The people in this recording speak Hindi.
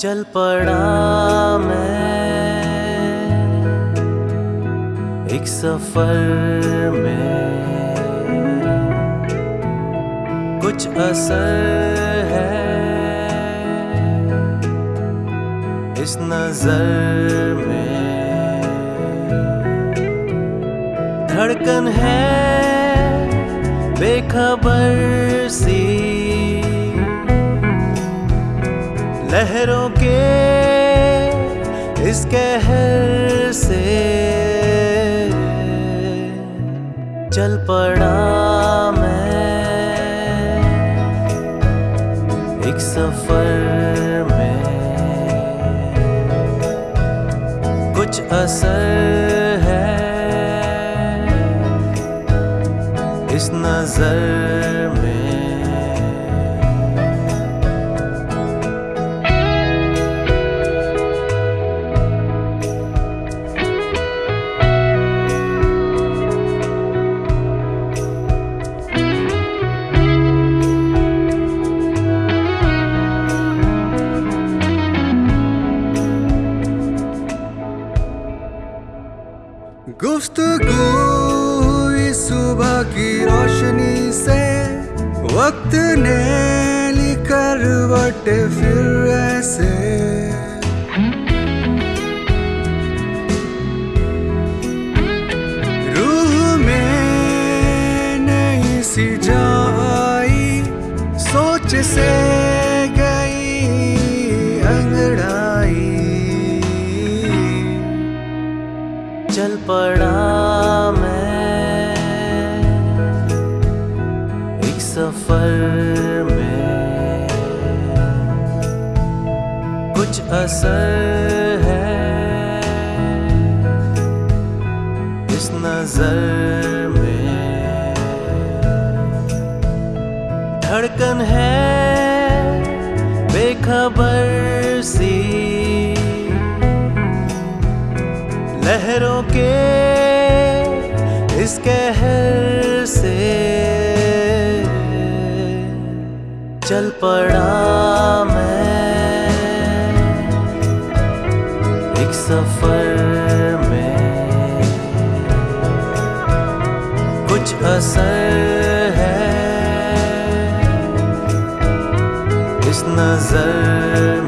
चल पड़ा मैं एक सफ़र में कुछ असर है इस नज़र में। धड़कन है, बेखबर सी लहरों के इस कहर से चल पड़ा मैं एक सफ़र में। कुछ असर है इस नज़र में। गुफ्तगू सुबह की रोशनी से वक्त ने ली करवट फिर ऐसे। रूह में नई सी जा आई सोच से सफ़र में कुछ असर है। इस नज़र में धड़कन है बेखबर सी। लहरों के इस कहर से चल पड़ा मैं एक सफ़र में। कुछ असर है इस नज़र